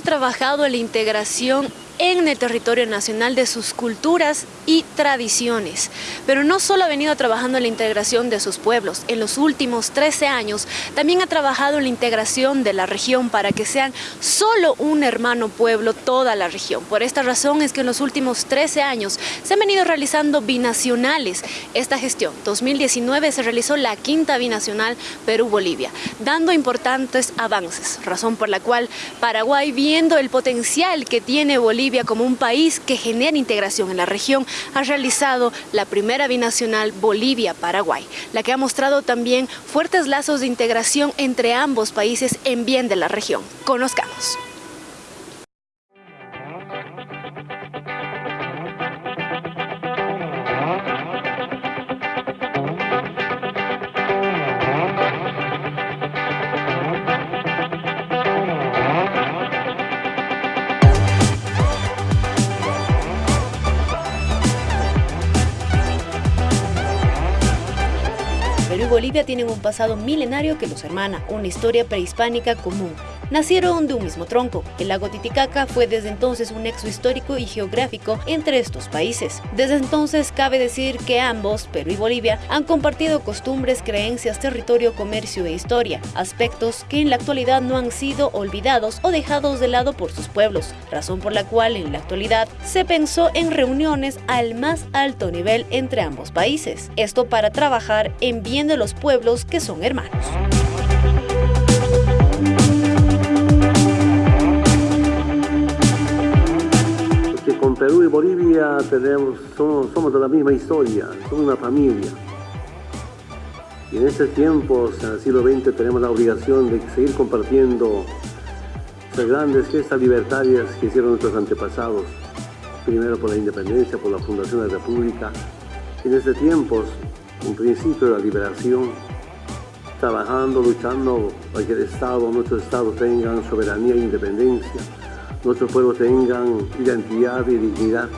Trabajado en la integración en el territorio nacional de sus culturas y tradiciones. Pero no solo ha venido trabajando en la integración de sus pueblos, en los últimos 13 años también ha trabajado en la integración de la región para que sean solo un hermano pueblo toda la región. Por esta razón es que en los últimos 13 años se han venido realizando binacionales. Esta gestión 2019 se realizó la quinta binacional Perú-Bolivia, dando importantes avances, razón por la cual Paraguay, viendo el potencial que tiene Bolivia, como un país que genera integración en la región ha realizado la primera binacional Bolivia-Paraguay, la que ha mostrado también fuertes lazos de integración entre ambos países en bien de la región. Conozcamos. Tienen un pasado milenario que los hermana, una historia prehispánica común, nacieron de un mismo tronco. El lago Titicaca fue desde entonces un nexo histórico y geográfico entre estos países. Desde entonces cabe decir que ambos, Perú y Bolivia, han compartido costumbres, creencias, territorio, comercio e historia, aspectos que en la actualidad no han sido olvidados o dejados de lado por sus pueblos, razón por la cual en la actualidad se pensó en reuniones al más alto nivel entre ambos países. Esto para trabajar en bien de los pueblos que son hermanos. Bolivia tenemos, somos, de la misma historia, somos una familia. Y en estos tiempos, en el siglo XX, tenemos la obligación de seguir compartiendo las grandes gestas libertarias que hicieron nuestros antepasados, primero por la independencia, por la fundación de la República. Y en estos tiempos, un principio de la liberación, trabajando, luchando para que el Estado, nuestros Estados tengan soberanía e independencia, nuestros pueblos tengan identidad y dignidad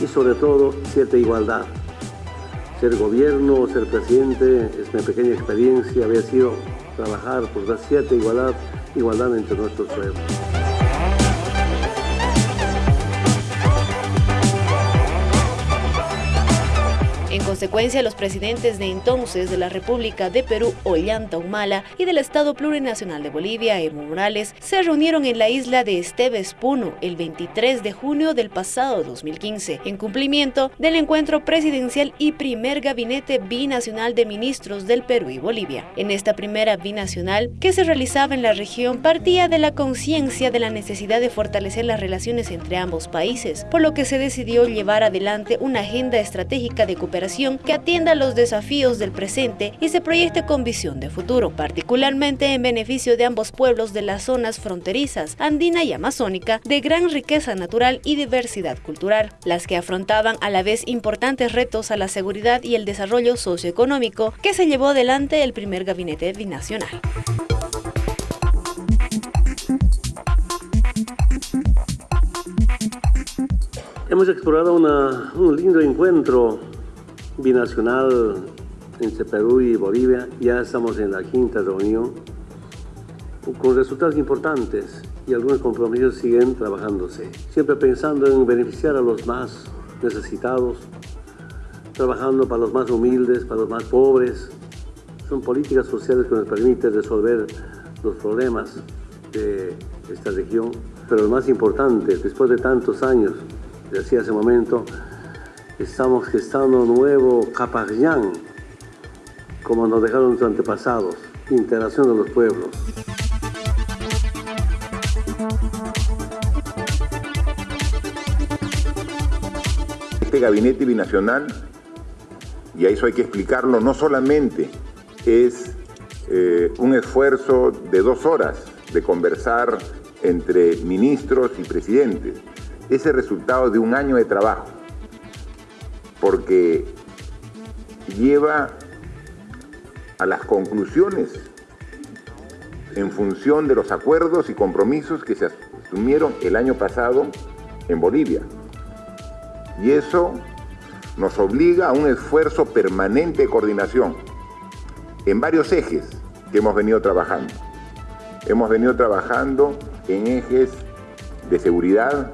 y sobre todo cierta igualdad. Ser gobierno, ser presidente, es mi pequeña experiencia, había sido trabajar por dar cierta igualdad, igualdad entre nuestros pueblos. Consecuencia, los presidentes de entonces de la República de Perú, Ollanta Humala, y del Estado Plurinacional de Bolivia, Evo Morales, se reunieron en la isla de Esteves Puno el 23 de junio del pasado 2015, en cumplimiento del encuentro presidencial y primer gabinete binacional de ministros del Perú y Bolivia. En esta primera binacional, que se realizaba en la región, partía de la conciencia de la necesidad de fortalecer las relaciones entre ambos países, por lo que se decidió llevar adelante una agenda estratégica de cooperación que atienda los desafíos del presente y se proyecte con visión de futuro, particularmente en beneficio de ambos pueblos de las zonas fronterizas, andina y amazónica, de gran riqueza natural y diversidad cultural, las que afrontaban a la vez importantes retos a la seguridad y el desarrollo socioeconómico que se llevó adelante el primer gabinete binacional. Hemos explorado un lindo encuentro binacional entre Perú y Bolivia. Ya estamos en la quinta reunión con resultados importantes y algunos compromisos siguen trabajándose. Siempre pensando en beneficiar a los más necesitados, trabajando para los más humildes, para los más pobres. Son políticas sociales que nos permiten resolver los problemas de esta región. Pero lo más importante, después de tantos años, decía hace un momento, estamos gestando nuevo Capayán, como nos dejaron nuestros antepasados, integración de los pueblos. Este gabinete binacional, y a eso hay que explicarlo, no solamente es eh, un esfuerzo de dos horas de conversar entre ministros y presidentes, es el resultado de un año de trabajo porque lleva a las conclusiones en función de los acuerdos y compromisos que se asumieron el año pasado en Bolivia. Y eso nos obliga a un esfuerzo permanente de coordinación en varios ejes que hemos venido trabajando. Hemos venido trabajando en ejes de seguridad,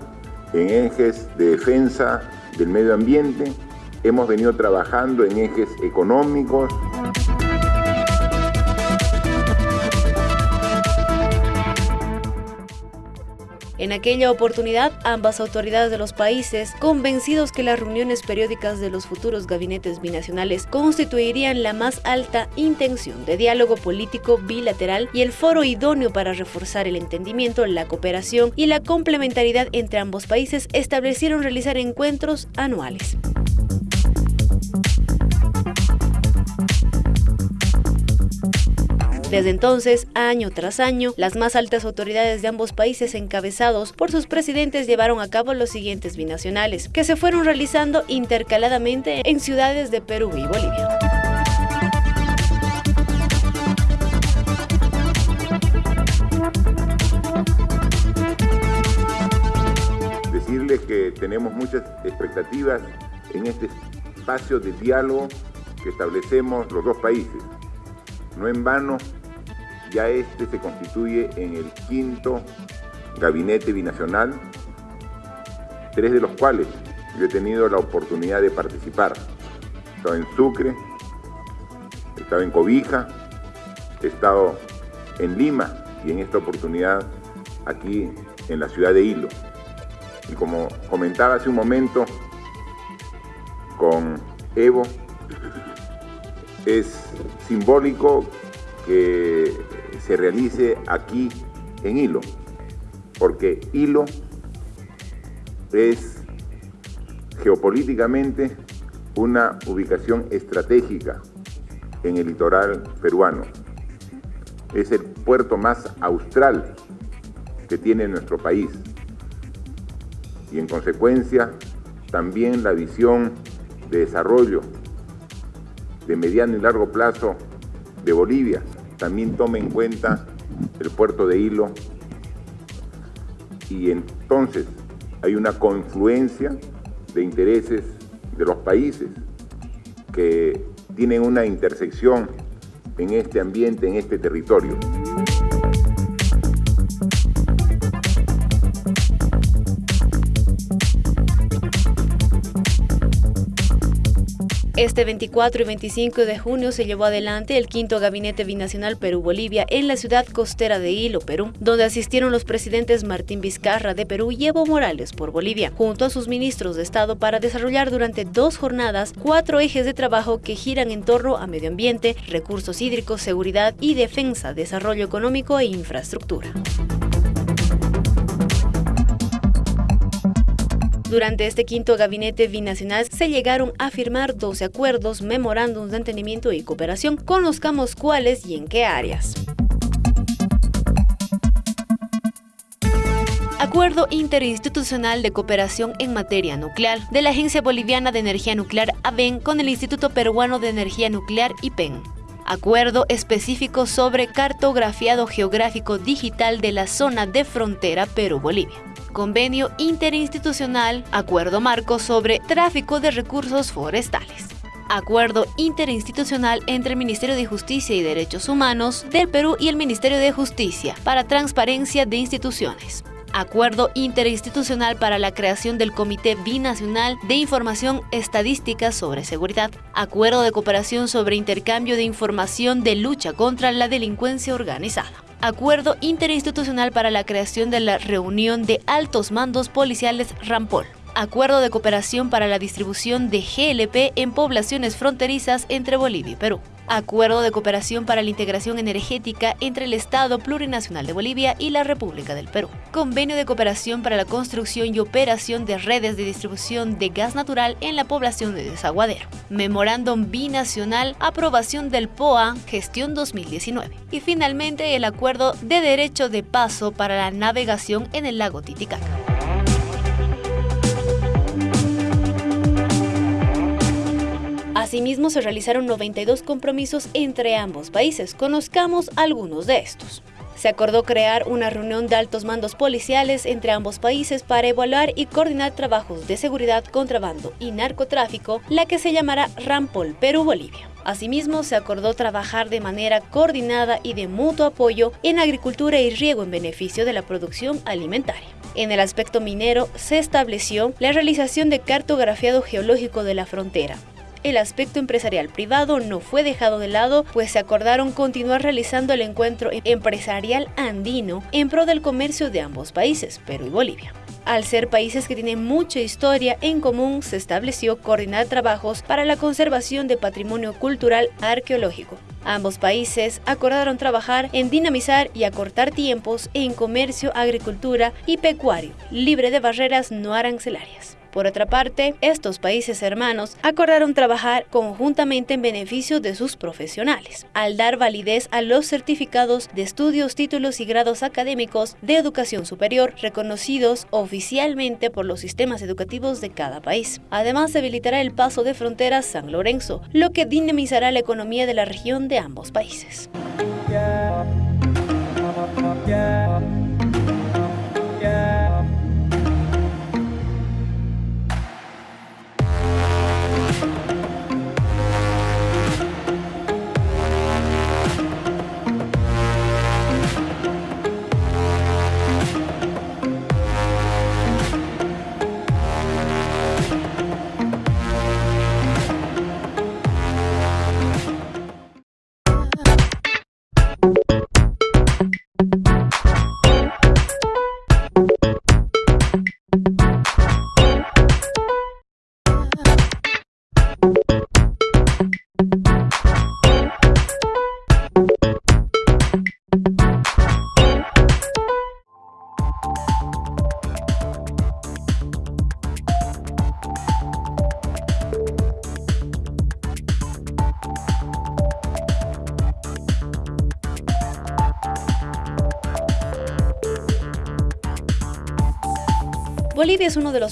en ejes de defensa del medio ambiente, hemos venido trabajando en ejes económicos, En aquella oportunidad, ambas autoridades de los países, convencidos que las reuniones periódicas de los futuros gabinetes binacionales constituirían la más alta intención de diálogo político bilateral y el foro idóneo para reforzar el entendimiento, la cooperación y la complementariedad entre ambos países, establecieron realizar encuentros anuales. Desde entonces, año tras año, las más altas autoridades de ambos países encabezados por sus presidentes llevaron a cabo los siguientes binacionales, que se fueron realizando intercaladamente en ciudades de Perú y Bolivia. Decirles que tenemos muchas expectativas en este espacio de diálogo que establecemos los dos países. No en vano ya este se constituye en el quinto gabinete binacional, tres de los cuales yo he tenido la oportunidad de participar. He estado en Sucre, he estado en Cobija, he estado en Lima y en esta oportunidad aquí en la ciudad de Hilo. Y como comentaba hace un momento con Evo, es simbólico que se realice aquí en Hilo, porque Hilo es geopolíticamente una ubicación estratégica en el litoral peruano. Es el puerto más austral que tiene nuestro país y en consecuencia también la visión de desarrollo de mediano y largo plazo de Bolivia también tome en cuenta el puerto de Hilo y entonces hay una confluencia de intereses de los países que tienen una intersección en este ambiente, en este territorio. Este 24 y 25 de junio se llevó adelante el quinto Gabinete Binacional Perú-Bolivia en la ciudad costera de Hilo, Perú, donde asistieron los presidentes Martín Vizcarra de Perú y Evo Morales por Bolivia, junto a sus ministros de Estado para desarrollar durante dos jornadas cuatro ejes de trabajo que giran en torno a medio ambiente, recursos hídricos, seguridad y defensa, desarrollo económico e infraestructura. Durante este quinto gabinete binacional se llegaron a firmar 12 acuerdos, memorándums de entendimiento y cooperación. Conozcamos cuáles y en qué áreas. Acuerdo Interinstitucional de Cooperación en Materia Nuclear de la Agencia Boliviana de Energía Nuclear ABEN con el Instituto Peruano de Energía Nuclear IPEN. Acuerdo específico sobre cartografiado geográfico digital de la zona de frontera Perú-Bolivia. Convenio interinstitucional, acuerdo marco sobre tráfico de recursos forestales. Acuerdo interinstitucional entre el Ministerio de Justicia y Derechos Humanos del Perú y el Ministerio de Justicia para transparencia de instituciones. Acuerdo interinstitucional para la creación del Comité Binacional de Información Estadística sobre Seguridad. Acuerdo de cooperación sobre intercambio de información de lucha contra la delincuencia organizada. Acuerdo interinstitucional para la creación de la reunión de altos mandos policiales Rampol. Acuerdo de cooperación para la distribución de GLP en poblaciones fronterizas entre Bolivia y Perú. Acuerdo de cooperación para la integración energética entre el Estado Plurinacional de Bolivia y la República del Perú. Convenio de cooperación para la construcción y operación de redes de distribución de gas natural en la población de Desaguadero. Memorándum binacional, aprobación del POA, gestión 2019. Y finalmente el acuerdo de derecho de paso para la navegación en el lago Titicaca. Asimismo, se realizaron 92 compromisos entre ambos países. Conozcamos algunos de estos. Se acordó crear una reunión de altos mandos policiales entre ambos países para evaluar y coordinar trabajos de seguridad, contrabando y narcotráfico, la que se llamará Rampol Perú-Bolivia. Asimismo, se acordó trabajar de manera coordinada y de mutuo apoyo en agricultura y riego en beneficio de la producción alimentaria. En el aspecto minero, se estableció la realización de cartografiado geológico de la frontera, el aspecto empresarial privado no fue dejado de lado, pues se acordaron continuar realizando el encuentro empresarial andino en pro del comercio de ambos países, Perú y Bolivia. Al ser países que tienen mucha historia en común, se estableció coordinar trabajos para la conservación de patrimonio cultural arqueológico. Ambos países acordaron trabajar en dinamizar y acortar tiempos en comercio, agricultura y pecuario, libre de barreras no arancelarias. Por otra parte, estos países hermanos acordaron trabajar conjuntamente en beneficio de sus profesionales, al dar validez a los certificados de estudios, títulos y grados académicos de educación superior reconocidos oficialmente por los sistemas educativos de cada país. Además, se habilitará el paso de frontera San Lorenzo, lo que dinamizará la economía de la región de ambos países.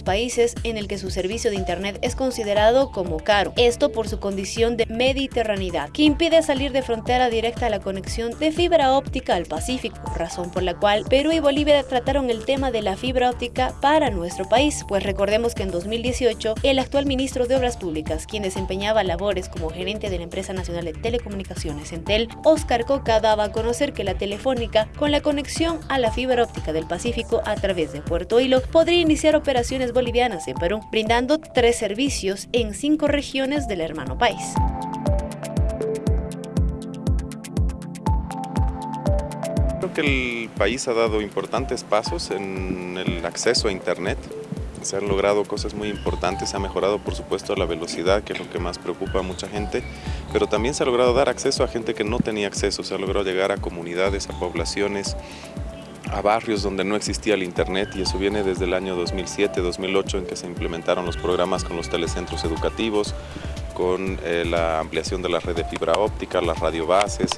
Países en el que su servicio de Internet es considerado como caro, esto por su condición de mediterraneidad, que impide salir de frontera directa a la conexión de fibra óptica al Pacífico, razón por la cual Perú y Bolivia trataron el tema de la fibra óptica para nuestro país, pues recordemos que en 2018 el actual ministro de Obras Públicas, quien desempeñaba labores como gerente de la empresa nacional de telecomunicaciones Entel, Oscar Coca daba a conocer que la telefónica con la conexión a la fibra óptica del Pacífico a través de Puerto Hilo podría iniciar operaciones bolivianas en Perú, brindando tres servicios en cinco regiones del hermano país. Creo que el país ha dado importantes pasos en el acceso a Internet. Se han logrado cosas muy importantes, se ha mejorado por supuesto la velocidad, que es lo que más preocupa a mucha gente, pero también se ha logrado dar acceso a gente que no tenía acceso, se ha logrado llegar a comunidades, a poblaciones, a barrios donde no existía el internet y eso viene desde el año 2007-2008 en que se implementaron los programas con los telecentros educativos, con eh, la ampliación de la red de fibra óptica, las radiobases,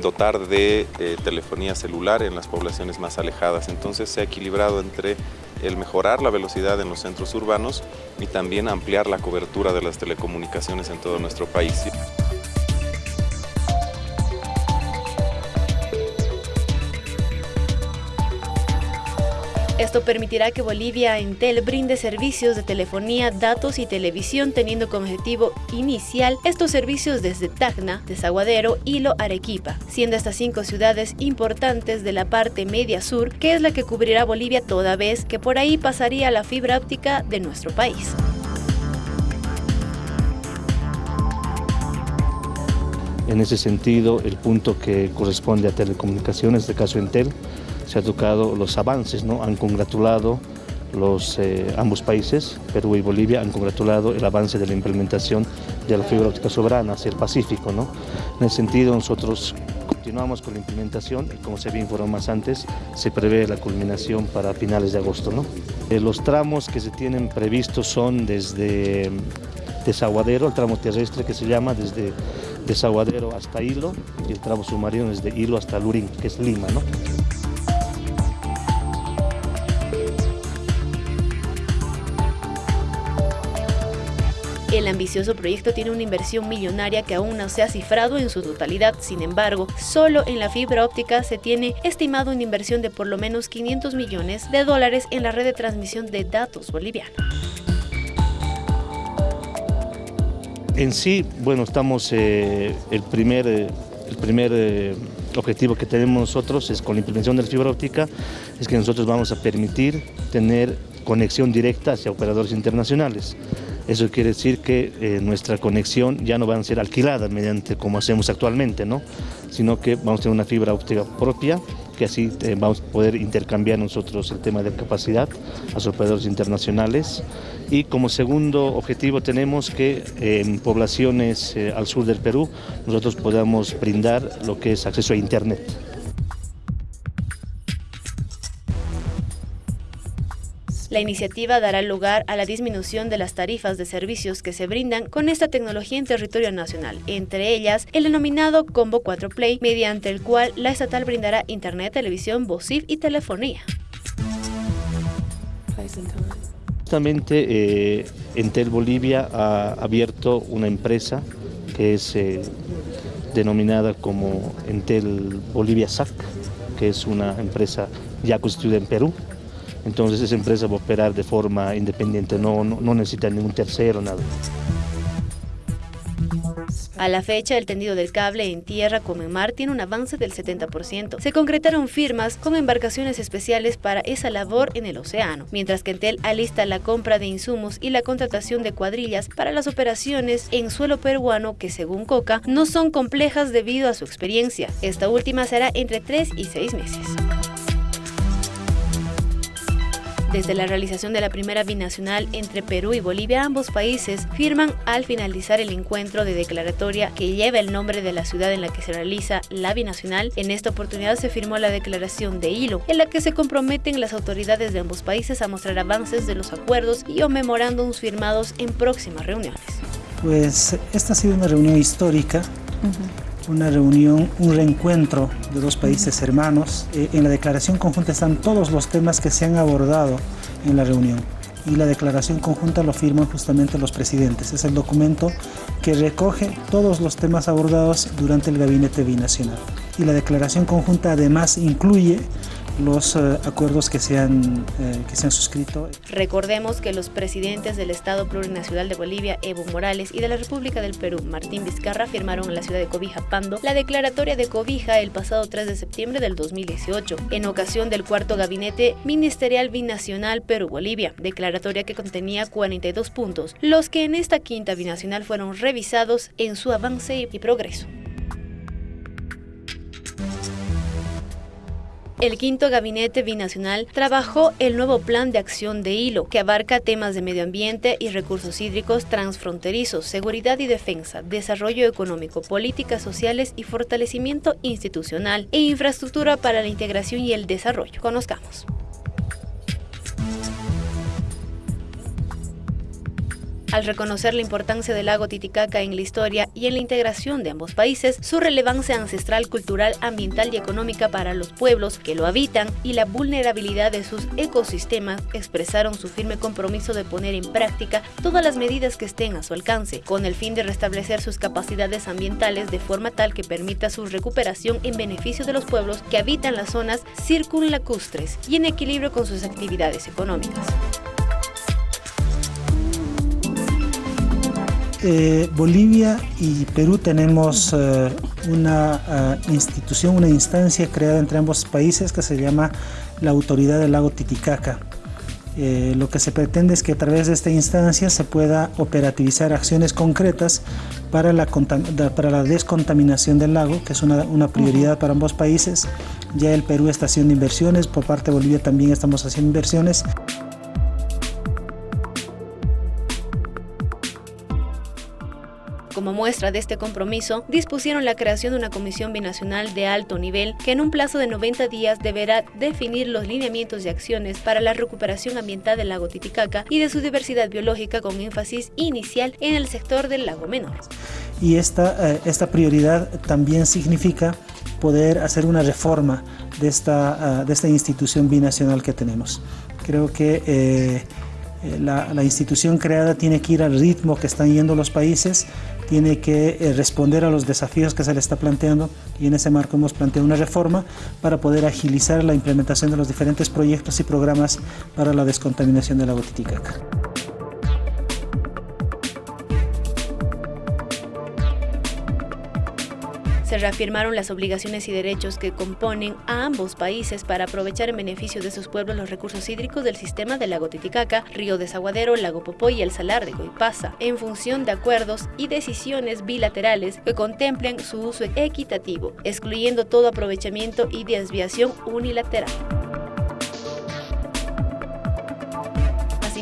dotar de eh, telefonía celular en las poblaciones más alejadas. Entonces se ha equilibrado entre el mejorar la velocidad en los centros urbanos y también ampliar la cobertura de las telecomunicaciones en todo nuestro país. Esto permitirá que Bolivia Entel brinde servicios de telefonía, datos y televisión teniendo como objetivo inicial estos servicios desde Tacna, Desaguadero, Hilo, Arequipa, siendo estas cinco ciudades importantes de la parte media sur, que es la que cubrirá Bolivia toda vez que por ahí pasaría la fibra óptica de nuestro país. En ese sentido, el punto que corresponde a telecomunicaciones, de caso Entel, se han tocado los avances, ¿no? han congratulado los, eh, ambos países, Perú y Bolivia, han congratulado el avance de la implementación de la fibra óptica soberana hacia el Pacífico. ¿no? En ese sentido, nosotros continuamos con la implementación y como se había informado más antes, se prevé la culminación para finales de agosto. ¿no? Eh, los tramos que se tienen previstos son desde Desaguadero, el tramo terrestre que se llama desde Desaguadero hasta Hilo y el tramo submarino desde Hilo hasta Lurín, que es Lima. ¿no? El ambicioso proyecto tiene una inversión millonaria que aún no se ha cifrado en su totalidad. Sin embargo, solo en la fibra óptica se tiene estimado una inversión de por lo menos 500 millones de dólares en la red de transmisión de datos boliviana. En sí, bueno, estamos, eh, el primer, eh, el primer eh, objetivo que tenemos nosotros es con la implementación de la fibra óptica, es que nosotros vamos a permitir tener conexión directa hacia operadores internacionales. Eso quiere decir que nuestra conexión ya no va a ser alquilada mediante como hacemos actualmente, ¿no? sino que vamos a tener una fibra óptica propia que así eh, vamos a poder intercambiar nosotros el tema de capacidad a los operadores internacionales. Y como segundo objetivo tenemos que en poblaciones eh, al sur del Perú nosotros podamos brindar lo que es acceso a Internet. La iniciativa dará lugar a la disminución de las tarifas de servicios que se brindan con esta tecnología en territorio nacional, entre ellas el denominado Combo 4 Play, mediante el cual la estatal brindará internet, televisión, VOCIF y telefonía. Justamente eh, Entel Bolivia ha abierto una empresa que es eh, denominada como Entel Bolivia SAC, que es una empresa ya constituida en Perú, entonces esa empresa va a operar de forma independiente, no, no, necesita ningún tercero, nada. A la fecha, el tendido del cable en tierra como en mar tiene un avance del 70%. Se concretaron firmas con embarcaciones especiales para esa labor en el océano, mientras que Entel alista la compra de insumos y la contratación de cuadrillas para las operaciones en suelo peruano que, según Coca, no son complejas debido a su experiencia. Esta última será entre 3 y 6 meses. Desde la realización de la primera binacional entre Perú y Bolivia, ambos países firman al finalizar el encuentro de declaratoria que lleva el nombre de la ciudad en la que se realiza la binacional. En esta oportunidad se firmó la declaración de hilo, en la que se comprometen las autoridades de ambos países a mostrar avances de los acuerdos y o memorándums firmados en próximas reuniones. Pues esta ha sido una reunión histórica una reunión, un reencuentro de dos países hermanos. Eh, en la declaración conjunta están todos los temas que se han abordado en la reunión y la declaración conjunta lo firman justamente los presidentes. Es el documento que recoge todos los temas abordados durante el gabinete binacional. Y la declaración conjunta además incluye los eh, acuerdos que eh, que se han suscrito. Recordemos que los presidentes del Estado Plurinacional de Bolivia, Evo Morales, y de la República del Perú, Martín Vizcarra, firmaron en la ciudad de Cobija, Pando, la declaratoria de Cobija el pasado 3 de septiembre del 2018, en ocasión del cuarto gabinete ministerial binacional Perú-Bolivia, declaratoria que contenía 42 puntos, los que en esta quinta binacional fueron revisados en su avance y progreso. El quinto gabinete binacional trabajó el nuevo plan de acción de hilo, que abarca temas de medio ambiente y recursos hídricos transfronterizos, seguridad y defensa, desarrollo económico, políticas sociales y fortalecimiento institucional e infraestructura para la integración y el desarrollo. Conozcamos. Al reconocer la importancia del lago Titicaca en la historia y en la integración de ambos países, su relevancia ancestral, cultural, ambiental y económica para los pueblos que lo habitan y la vulnerabilidad de sus ecosistemas, expresaron su firme compromiso de poner en práctica todas las medidas que estén a su alcance, con el fin de restablecer sus capacidades ambientales de forma tal que permita su recuperación en beneficio de los pueblos que habitan las zonas circunlacustres y en equilibrio con sus actividades económicas. Eh, Bolivia y Perú tenemos eh, una eh, institución, una instancia creada entre ambos países que se llama la Autoridad del Lago Titicaca. lo que se pretende es que a través de esta instancia se pueda operativizar acciones concretas para la, para la descontaminación del lago, que es una, una prioridad para ambos países. Ya el Perú está haciendo inversiones, por parte de Bolivia también estamos haciendo inversiones. Como muestra de este compromiso, dispusieron la creación de una comisión binacional de alto nivel que en un plazo de 90 días deberá definir los lineamientos y acciones para la recuperación ambiental del lago Titicaca y de su diversidad biológica con énfasis inicial en el sector del lago menor. Y esta, eh, esta prioridad también significa poder hacer una reforma de esta, ah, de esta institución binacional que tenemos. Creo que eh, Eh, la, la, institución creada tiene que ir al ritmo que están yendo los países, tiene que eh, responder a los desafíos que se le está planteando y en ese marco hemos planteado una reforma para poder agilizar la implementación de los diferentes proyectos y programas para la descontaminación de la Titicaca. Reafirmaron las obligaciones y derechos que componen a ambos países para aprovechar en beneficio de sus pueblos los recursos hídricos del sistema del lago Titicaca, río Desaguadero, lago Popoy y el salar de Goipasa, en función de acuerdos y decisiones bilaterales que contemplen su uso equitativo, excluyendo todo aprovechamiento y desviación unilateral.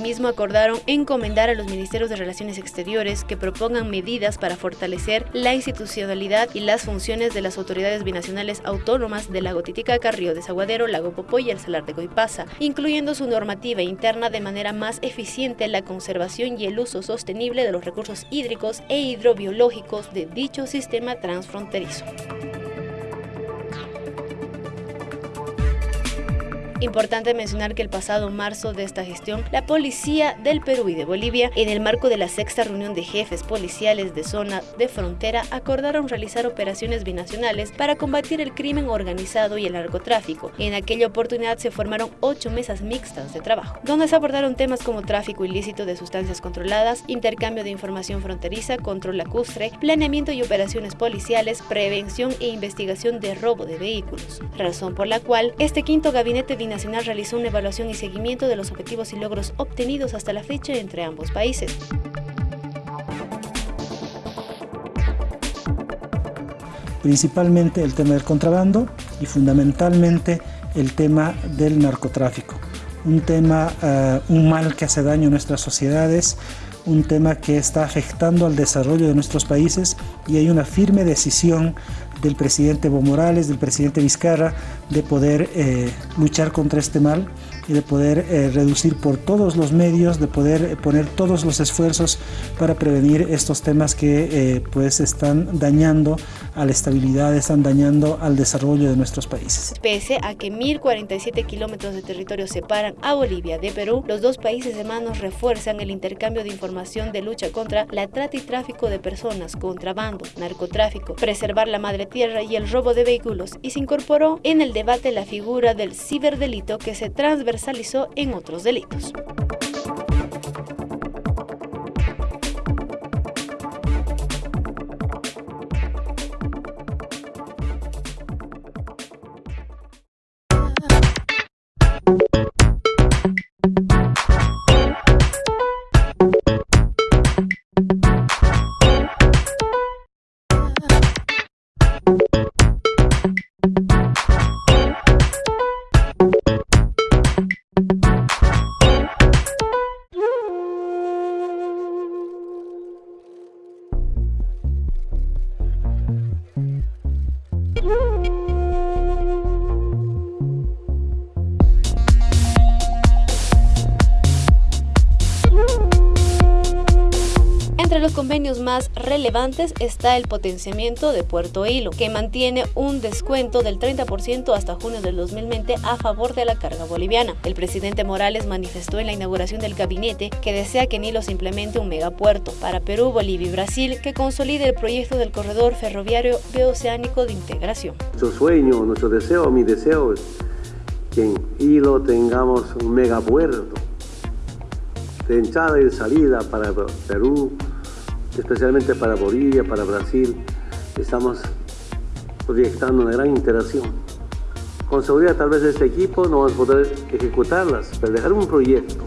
Acordaron encomendar a los ministerios de Relaciones Exteriores que propongan medidas para fortalecer la institucionalidad y las funciones de las autoridades binacionales autónomas del lago Titicaca, Río Desaguadero, lago Popoy y el Salar de Goipasa, incluyendo su normativa interna de manera más eficiente la conservación y el uso sostenible de los recursos hídricos e hidrobiológicos de dicho sistema transfronterizo. Importante mencionar que el pasado marzo de esta gestión, la policía del Perú y de Bolivia, en el marco de la sexta reunión de jefes policiales de zona de frontera, acordaron realizar operaciones binacionales para combatir el crimen organizado y el narcotráfico. En aquella oportunidad se formaron ocho mesas mixtas de trabajo, donde se abordaron temas como tráfico ilícito de sustancias controladas, intercambio de información fronteriza, control lacustre, planeamiento y operaciones policiales, prevención e investigación de robo de vehículos. Razón por la cual este quinto gabinete Nacional realizó una evaluación y seguimiento de los objetivos y logros obtenidos hasta la fecha entre ambos países. Principalmente el tema del contrabando y fundamentalmente el tema del narcotráfico. Un tema, eh, un mal que hace daño a nuestras sociedades, un tema que está afectando al desarrollo de nuestros países y hay una firme decisión del presidente Evo Morales, del presidente Vizcarra, de poder eh, luchar contra este mal y de poder eh, reducir por todos los medios, de poder eh, poner todos los esfuerzos para prevenir estos temas que pues están dañando a la estabilidad, están dañando al desarrollo de nuestros países. Pese a que 1.047 kilómetros de territorio separan a Bolivia de Perú, los dos países hermanos refuerzan el intercambio de información de lucha contra la trata y tráfico de personas, contrabando, narcotráfico, preservar la madre tierra y el robo de vehículos y se incorporó en el debate la figura del ciberdelito que se transversalizó en otros delitos. Woo! convenios más relevantes está el potenciamiento de Puerto Hilo, que mantiene un descuento del 30% hasta junio del 2020 a favor de la carga boliviana. El presidente Morales manifestó en la inauguración del gabinete que desea que en Hilo se implemente un megapuerto para Perú, Bolivia y Brasil que consolide el proyecto del corredor ferroviario bioceánico de integración. Nuestro sueño, nuestro deseo, mi deseo es que en Hilo tengamos un megapuerto de entrada y salida para Perú, especialmente para Bolivia, para Brasil, estamos proyectando una gran interacción. Con seguridad tal vez este equipo no va a poder ejecutarlas, pero dejar un proyecto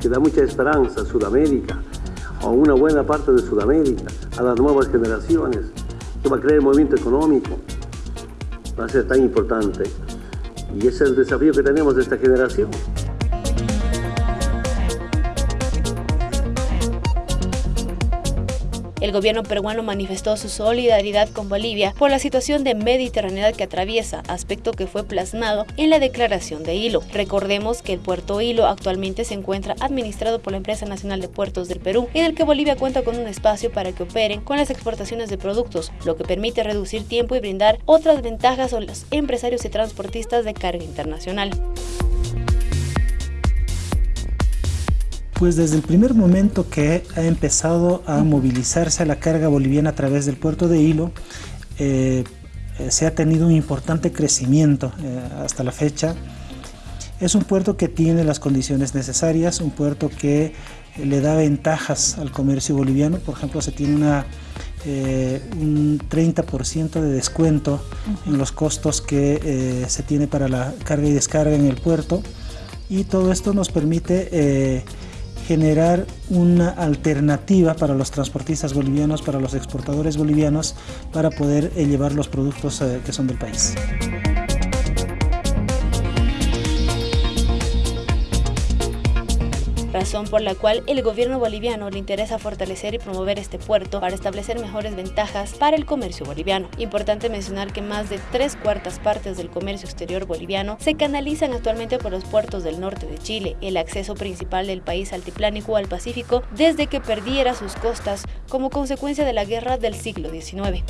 que da mucha esperanza a Sudamérica, a una buena parte de Sudamérica, a las nuevas generaciones, que va a crear el movimiento económico, va a ser tan importante. Y ese es el desafío que tenemos de esta generación. El gobierno peruano manifestó su solidaridad con Bolivia por la situación de mediterraneidad que atraviesa, aspecto que fue plasmado en la declaración de Hilo. Recordemos que el puerto Hilo actualmente se encuentra administrado por la Empresa Nacional de Puertos del Perú, en el que Bolivia cuenta con un espacio para que operen con las exportaciones de productos, lo que permite reducir tiempo y brindar otras ventajas a los empresarios y transportistas de carga internacional. Pues desde el primer momento que ha empezado a movilizarse la carga boliviana a través del puerto de Hilo, eh, eh, se ha tenido un importante crecimiento eh, hasta la fecha. Es un puerto que tiene las condiciones necesarias, un puerto que le da ventajas al comercio boliviano, por ejemplo se tiene una, un 30% de descuento en los costos que se tiene para la carga y descarga en el puerto. Y todo esto nos permite generar una alternativa para los transportistas bolivianos, para los exportadores bolivianos, para poder eh, llevar los productos eh, que son del país. Razón por la cual el gobierno boliviano le interesa fortalecer y promover este puerto para establecer mejores ventajas para el comercio boliviano. Importante mencionar que más de tres cuartas partes del comercio exterior boliviano se canalizan actualmente por los puertos del norte de Chile, el acceso principal del país altiplánico al Pacífico desde que perdiera sus costas como consecuencia de la guerra del siglo XIX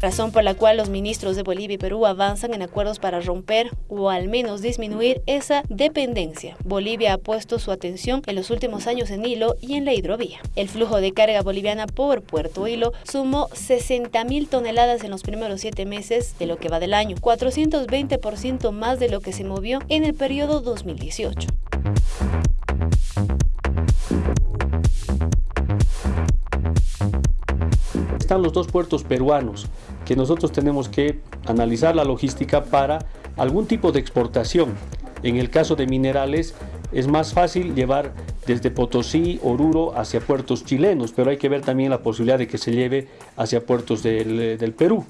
razón por la cual los ministros de Bolivia y Perú avanzan en acuerdos para romper o al menos disminuir esa dependencia. Bolivia ha puesto su atención en los últimos años en Hilo y en la hidrovía. El flujo de carga boliviana por Puerto Hilo sumó 60 mil toneladas en los primeros siete meses de lo que va del año, 420% más de lo que se movió en el periodo 2018. Están los dos puertos peruanos, que nosotros tenemos que analizar la logística para algún tipo de exportación. En el caso de minerales es más fácil llevar desde Potosí, Oruro hacia puertos chilenos, pero hay que ver también la posibilidad de que se lleve hacia puertos del, Perú.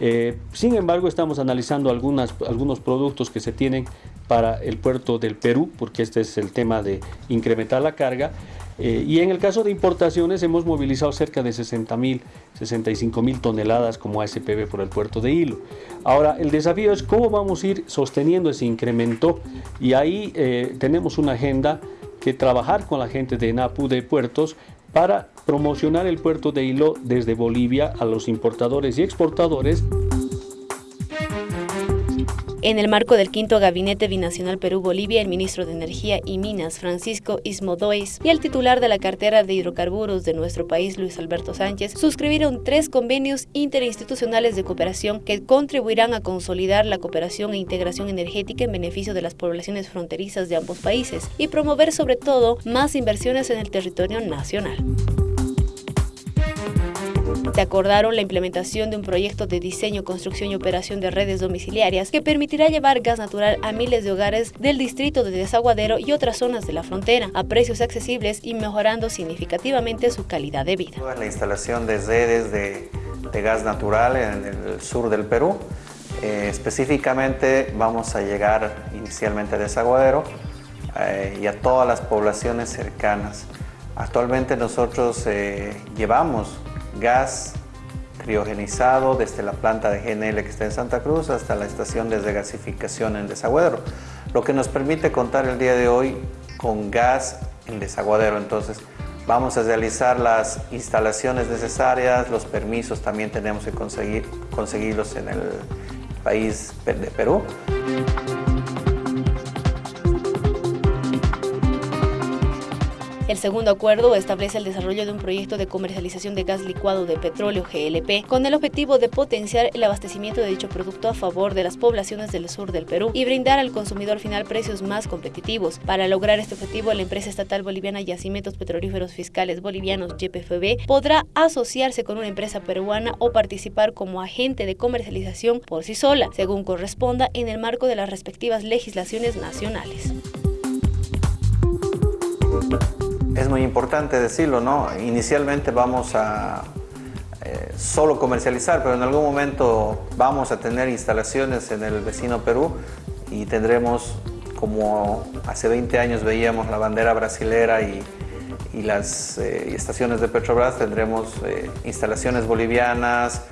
Eh, sin embargo, estamos analizando algunas, algunos productos que se tienen para el puerto del Perú, porque este es el tema de incrementar la carga, eh, y en el caso de importaciones hemos movilizado cerca de 60 mil, 65 mil toneladas como ASPB por el puerto de Hilo. Ahora, el desafío es cómo vamos a ir sosteniendo ese incremento y ahí eh, tenemos una agenda que trabajar con la gente de NAPU de puertos para promocionar el puerto de Hilo desde Bolivia a los importadores y exportadores. En el marco del quinto Gabinete Binacional Perú-Bolivia, el ministro de Energía y Minas, Francisco Ismodois, y el titular de la cartera de hidrocarburos de nuestro país, Luis Alberto Sánchez, suscribieron tres convenios interinstitucionales de cooperación que contribuirán a consolidar la cooperación e integración energética en beneficio de las poblaciones fronterizas de ambos países y promover sobre todo más inversiones en el territorio nacional. Se acordaron la implementación de un proyecto de diseño, construcción y operación de redes domiciliarias que permitirá llevar gas natural a miles de hogares del distrito de Desaguadero y otras zonas de la frontera a precios accesibles y mejorando significativamente su calidad de vida. La instalación de redes de, gas natural en el sur del Perú. Eh, específicamente vamos a llegar inicialmente a Desaguadero eh, y a todas las poblaciones cercanas. Actualmente nosotros eh, llevamos gas criogenizado desde la planta de GNL que está en Santa Cruz hasta la estación de desgasificación en Desaguadero, lo que nos permite contar el día de hoy con gas en Desaguadero. Entonces, vamos a realizar las instalaciones necesarias, los permisos también tenemos que conseguir, conseguirlos en el país de Perú. El segundo acuerdo establece el desarrollo de un proyecto de comercialización de gas licuado de petróleo GLP con el objetivo de potenciar el abastecimiento de dicho producto a favor de las poblaciones del sur del Perú y brindar al consumidor final precios más competitivos. Para lograr este objetivo, la empresa estatal boliviana Yacimientos Petrolíferos Fiscales Bolivianos YPFB podrá asociarse con una empresa peruana o participar como agente de comercialización por sí sola, según corresponda en el marco de las respectivas legislaciones nacionales es muy importante decirlo, ¿no? Inicialmente vamos a eh, solo comercializar, pero en algún momento vamos a tener instalaciones en el vecino Perú y tendremos, como hace 20 años veíamos la bandera brasilera y, las eh, estaciones de Petrobras, tendremos eh, instalaciones bolivianas,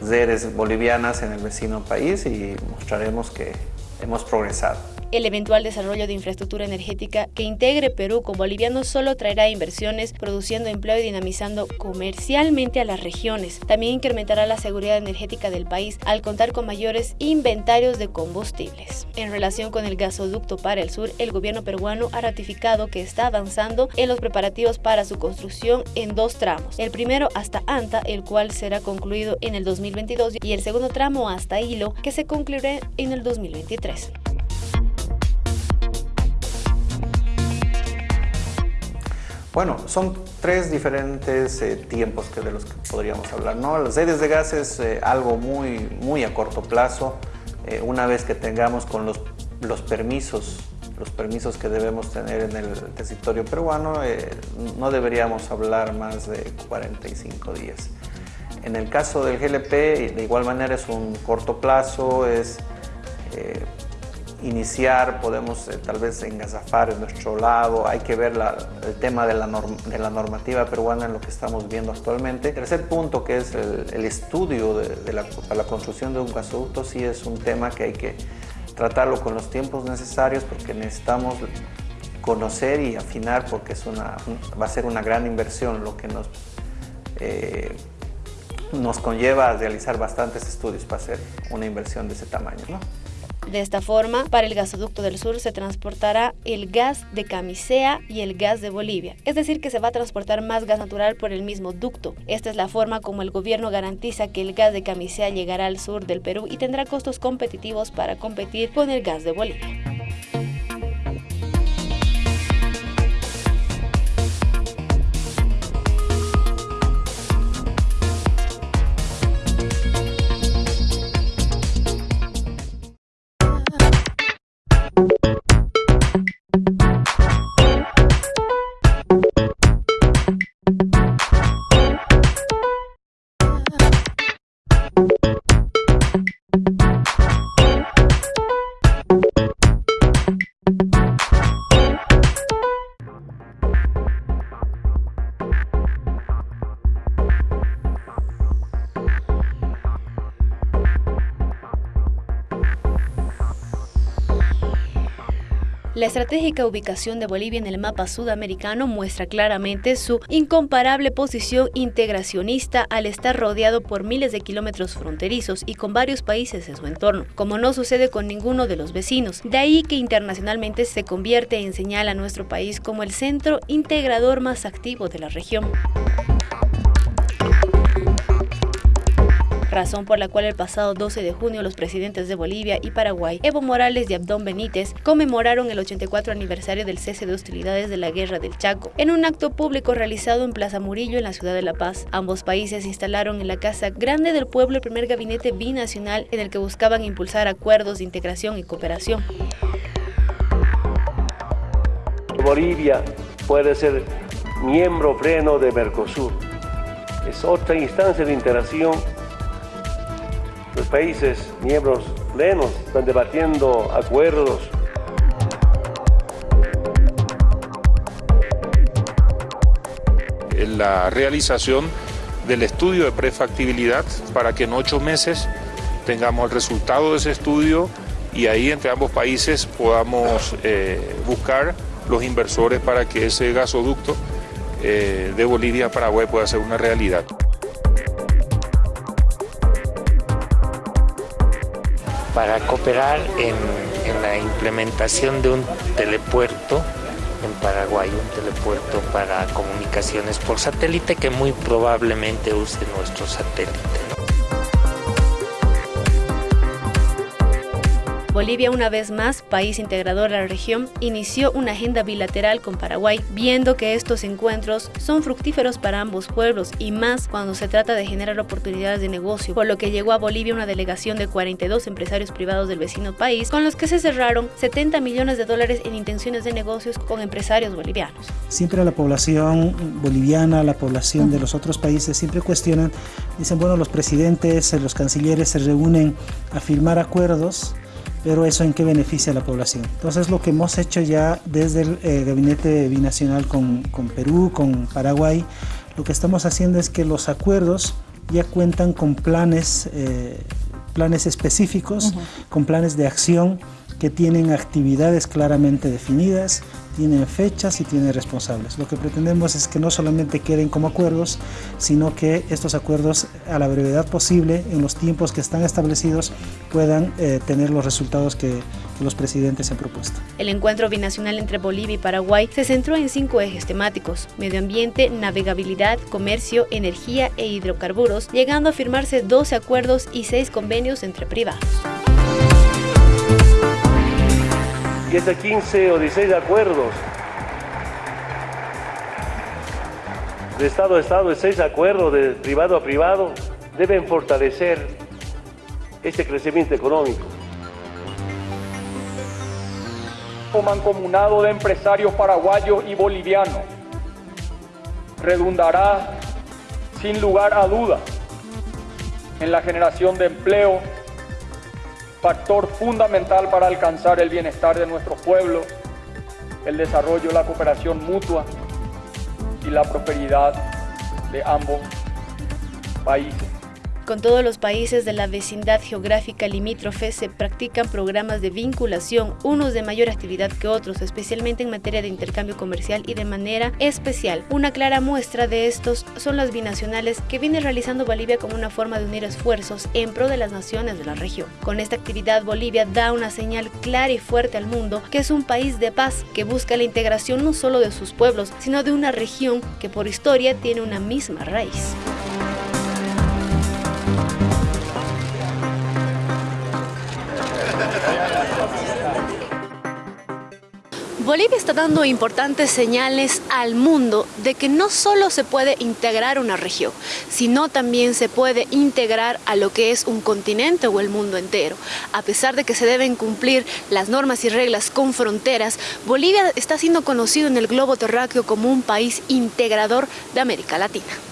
redes bolivianas en el vecino país y mostraremos que hemos progresado. El eventual desarrollo de infraestructura energética que integre Perú con boliviano solo traerá inversiones, produciendo empleo y dinamizando comercialmente a las regiones. También incrementará la seguridad energética del país al contar con mayores inventarios de combustibles. En relación con el gasoducto para el sur, el gobierno peruano ha ratificado que está avanzando en los preparativos para su construcción en dos tramos. El primero hasta Anta, el cual será concluido en el 2022 y el segundo tramo hasta Hilo, que se concluirá en el 2023. Bueno, son tres diferentes eh, tiempos que de los que podríamos hablar. ¿no? Las redes de gas es eh, algo muy, muy a corto plazo. Eh, una vez que tengamos con los, los, permisos, los permisos que debemos tener en el territorio peruano, no deberíamos hablar más de 45 días. En el caso del GLP, de igual manera es un corto plazo, es iniciar, podemos eh, tal vez engasafar en nuestro lado, hay que ver el tema de la, normativa peruana en lo que estamos viendo actualmente. Tercer punto, que es el, estudio de, la construcción de un gasoducto, sí es un tema que hay que tratarlo con los tiempos necesarios porque necesitamos conocer y afinar porque es una, va a ser una gran inversión lo que nos, eh, nos conlleva a realizar bastantes estudios para hacer una inversión de ese tamaño. ¿no? De esta forma, para el gasoducto del sur se transportará el gas de Camisea y el gas de Bolivia, es decir, que se va a transportar más gas natural por el mismo ducto. Esta es la forma como el gobierno garantiza que el gas de Camisea llegará al sur del Perú y tendrá costos competitivos para competir con el gas de Bolivia. La estratégica ubicación de Bolivia en el mapa sudamericano muestra claramente su incomparable posición integracionista al estar rodeado por miles de kilómetros fronterizos y con varios países en su entorno, como no sucede con ninguno de los vecinos. De ahí que internacionalmente se convierte en señal a nuestro país como el centro integrador más activo de la región. Razón por la cual el pasado 12 de junio los presidentes de Bolivia y Paraguay, Evo Morales y Abdón Benítez, conmemoraron el 84 aniversario del cese de hostilidades de la Guerra del Chaco, en un acto público realizado en Plaza Murillo en la ciudad de La Paz. Ambos países instalaron en la Casa Grande del Pueblo el primer gabinete binacional en el que buscaban impulsar acuerdos de integración y cooperación. Bolivia puede ser miembro pleno de Mercosur. Es otra instancia de integración los países miembros plenos están debatiendo acuerdos la realización del estudio de prefactibilidad para que en ocho meses tengamos el resultado de ese estudio y ahí entre ambos países podamos eh, buscar los inversores para que ese gasoducto eh, de Bolivia a Paraguay pueda ser una realidad. Para cooperar en, la implementación de un telepuerto en Paraguay, un telepuerto para comunicaciones por satélite que muy probablemente use nuestro satélite. Bolivia, una vez más, país integrador de la región, inició una agenda bilateral con Paraguay, viendo que estos encuentros son fructíferos para ambos pueblos y más cuando se trata de generar oportunidades de negocio, por lo que llegó a Bolivia una delegación de 42 empresarios privados del vecino país, con los que se cerraron 70 millones de dólares en intenciones de negocios con empresarios bolivianos. Siempre la población boliviana, la población de los otros países siempre cuestionan, dicen, bueno, los presidentes, los cancilleres se reúnen a firmar acuerdos pero eso en qué beneficia a la población. Entonces lo que hemos hecho ya desde el eh, gabinete binacional con, con, Perú, con Paraguay, lo que estamos haciendo es que los acuerdos ya cuentan con planes, eh, planes específicos, con planes de acción que tienen actividades claramente definidas, tienen fechas y tienen responsables. Lo que pretendemos es que no solamente queden como acuerdos, sino que estos acuerdos a la brevedad posible, en los tiempos que están establecidos, puedan eh, tener los resultados que, los presidentes han propuesto. El encuentro binacional entre Bolivia y Paraguay se centró en cinco ejes temáticos, medio ambiente, navegabilidad, comercio, energía e hidrocarburos, llegando a firmarse 12 acuerdos y 6 convenios entre privados. Y este 15 o 16 acuerdos de Estado a Estado, de seis acuerdos de privado a privado, deben fortalecer este crecimiento económico. mancomunado de empresarios paraguayos y bolivianos redundará sin lugar a dudas en la generación de empleo factor fundamental para alcanzar el bienestar de nuestro pueblo, el desarrollo, la cooperación mutua y la prosperidad de ambos países. Con todos los países de la vecindad geográfica limítrofe se practican programas de vinculación, unos de mayor actividad que otros, especialmente en materia de intercambio comercial y de manera especial. Una clara muestra de estos son las binacionales que viene realizando Bolivia como una forma de unir esfuerzos en pro de las naciones de la región. Con esta actividad Bolivia da una señal clara y fuerte al mundo que es un país de paz que busca la integración no solo de sus pueblos, sino de una región que por historia tiene una misma raíz. Bolivia está dando importantes señales al mundo de que no solo se puede integrar una región, sino también se puede integrar a lo que es un continente o el mundo entero. A pesar de que se deben cumplir las normas y reglas con fronteras, Bolivia está siendo conocido en el globo terráqueo como un país integrador de América Latina.